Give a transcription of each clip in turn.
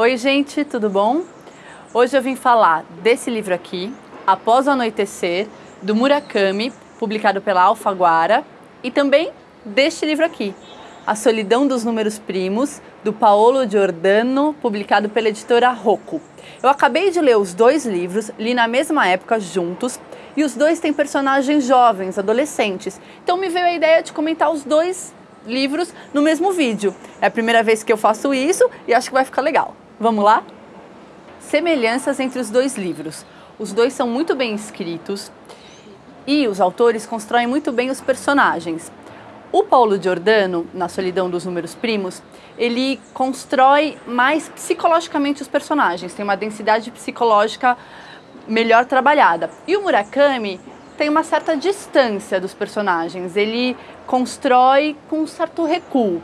Oi, gente, tudo bom? Hoje eu vim falar desse livro aqui, Após o Anoitecer, do Murakami, publicado pela Alfaguara, e também deste livro aqui, A Solidão dos Números Primos, do Paolo Giordano, publicado pela editora Rocco. Eu acabei de ler os dois livros, li na mesma época juntos, e os dois têm personagens jovens, adolescentes. Então me veio a ideia de comentar os dois livros no mesmo vídeo. É a primeira vez que eu faço isso e acho que vai ficar legal. Vamos lá? Semelhanças entre os dois livros. Os dois são muito bem escritos e os autores constroem muito bem os personagens. O Paulo Giordano, na Solidão dos Números Primos, ele constrói mais psicologicamente os personagens, tem uma densidade psicológica melhor trabalhada. E o Murakami tem uma certa distância dos personagens, ele constrói com um certo recuo.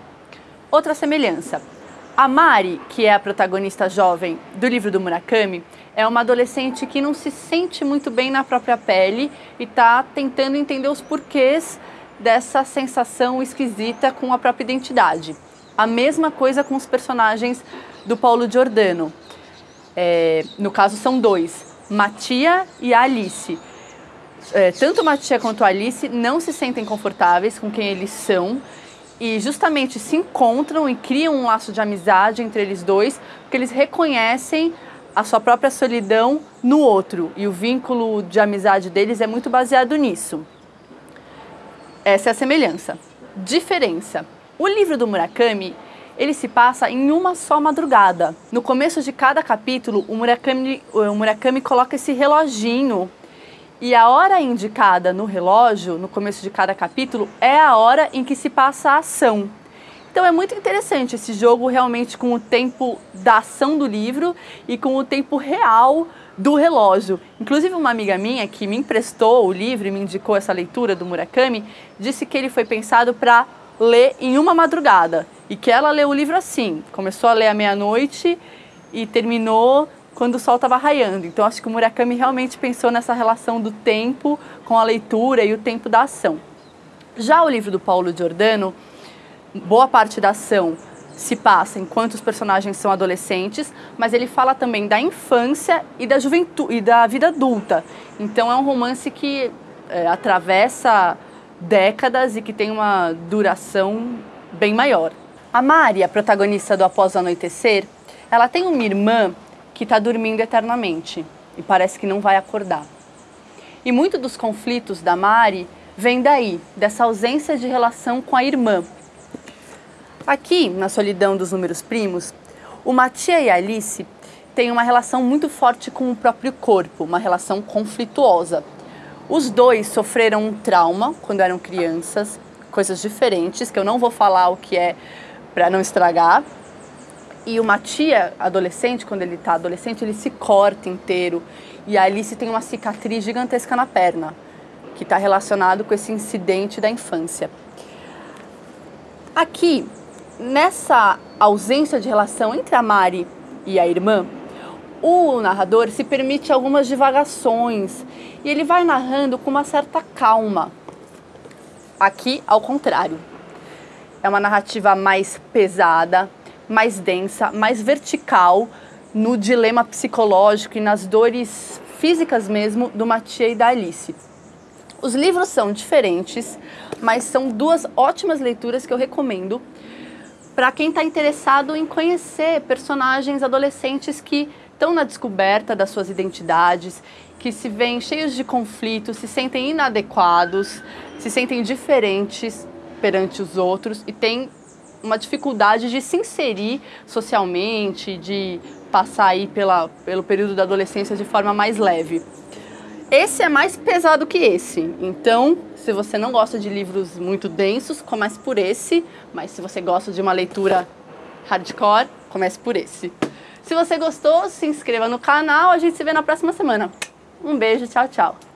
Outra semelhança. A Mari, que é a protagonista jovem do livro do Murakami, é uma adolescente que não se sente muito bem na própria pele e está tentando entender os porquês dessa sensação esquisita com a própria identidade. A mesma coisa com os personagens do Paulo Giordano. É, no caso, são dois, Matia e Alice é, tanto a tia quanto Alice não se sentem confortáveis com quem eles são e justamente se encontram e criam um laço de amizade entre eles dois, porque eles reconhecem a sua própria solidão no outro e o vínculo de amizade deles é muito baseado nisso. Essa é a semelhança. Diferença. O livro do Murakami ele se passa em uma só madrugada. No começo de cada capítulo, o Murakami, o Murakami coloca esse reloginho e a hora indicada no relógio, no começo de cada capítulo, é a hora em que se passa a ação. Então é muito interessante esse jogo realmente com o tempo da ação do livro e com o tempo real do relógio. Inclusive uma amiga minha que me emprestou o livro e me indicou essa leitura do Murakami, disse que ele foi pensado para ler em uma madrugada e que ela leu o livro assim, começou a ler à meia-noite e terminou quando o sol estava raiando. Então acho que o Murakami realmente pensou nessa relação do tempo com a leitura e o tempo da ação. Já o livro do Paulo Giordano, boa parte da ação se passa enquanto os personagens são adolescentes, mas ele fala também da infância e da juventude e da vida adulta. Então é um romance que é, atravessa décadas e que tem uma duração bem maior. A Mari, a protagonista do Após o Anoitecer, ela tem uma irmã que está dormindo eternamente e parece que não vai acordar. E muito dos conflitos da Mari vem daí, dessa ausência de relação com a irmã. Aqui, na Solidão dos Números Primos, o Matia e a Alice têm uma relação muito forte com o próprio corpo, uma relação conflituosa. Os dois sofreram um trauma quando eram crianças, coisas diferentes, que eu não vou falar o que é para não estragar, e uma tia adolescente, quando ele está adolescente, ele se corta inteiro. E a Alice tem uma cicatriz gigantesca na perna, que está relacionado com esse incidente da infância. Aqui, nessa ausência de relação entre a Mari e a irmã, o narrador se permite algumas divagações e ele vai narrando com uma certa calma. Aqui, ao contrário. É uma narrativa mais pesada, mais densa, mais vertical no dilema psicológico e nas dores físicas mesmo do Mathieu e da Alice. Os livros são diferentes, mas são duas ótimas leituras que eu recomendo para quem está interessado em conhecer personagens adolescentes que estão na descoberta das suas identidades, que se veem cheios de conflitos, se sentem inadequados, se sentem diferentes perante os outros e têm uma dificuldade de se inserir socialmente, de passar aí pela, pelo período da adolescência de forma mais leve. Esse é mais pesado que esse, então se você não gosta de livros muito densos, comece por esse, mas se você gosta de uma leitura hardcore, comece por esse. Se você gostou, se inscreva no canal, a gente se vê na próxima semana. Um beijo, tchau, tchau.